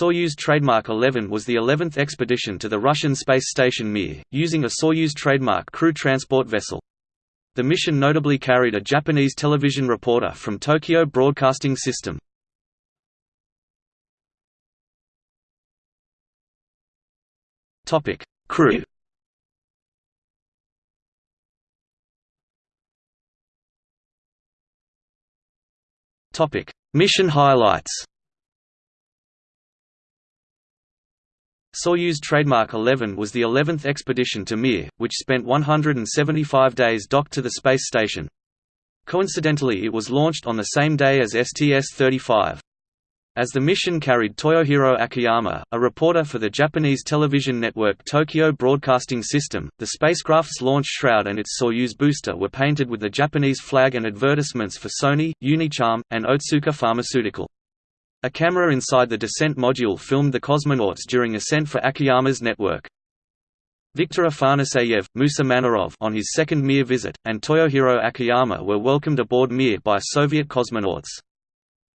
Soyuz trademark 11 was the 11th expedition to the Russian space station Mir, using a Soyuz trademark crew transport vessel. The mission notably carried a Japanese television reporter from Tokyo Broadcasting System. Topic: Crew Topic: Mission highlights Soyuz trademark 11 was the 11th expedition to Mir, which spent 175 days docked to the space station. Coincidentally it was launched on the same day as STS-35. As the mission carried Toyohiro Akiyama, a reporter for the Japanese television network Tokyo Broadcasting System, the spacecraft's launch shroud and its Soyuz booster were painted with the Japanese flag and advertisements for Sony, Unicharm, and Otsuka Pharmaceutical. A camera inside the descent module filmed the cosmonauts during ascent for Akiyama's network. Viktor Afanaseyev, Musa Manarov on his second Mir visit, and Toyohiro Akiyama were welcomed aboard Mir by Soviet cosmonauts.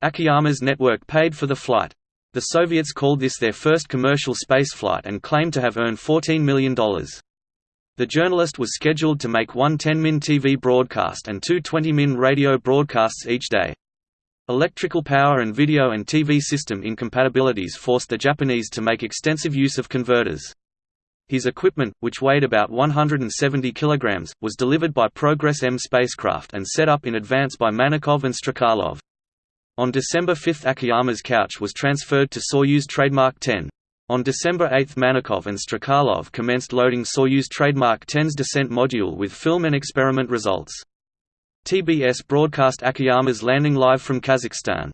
Akiyama's network paid for the flight. The Soviets called this their first commercial spaceflight and claimed to have earned $14 million. The journalist was scheduled to make one 10-min TV broadcast and two 20-min radio broadcasts each day. Electrical power and video and TV system incompatibilities forced the Japanese to make extensive use of converters. His equipment, which weighed about 170 kg, was delivered by Progress M spacecraft and set up in advance by Manakov and Strekalov. On December 5 Akiyama's couch was transferred to Soyuz trademark 10. On December 8 Manakov and Strekalov commenced loading Soyuz trademark 10's descent module with film and experiment results. TBS broadcast Akiyama's landing live from Kazakhstan.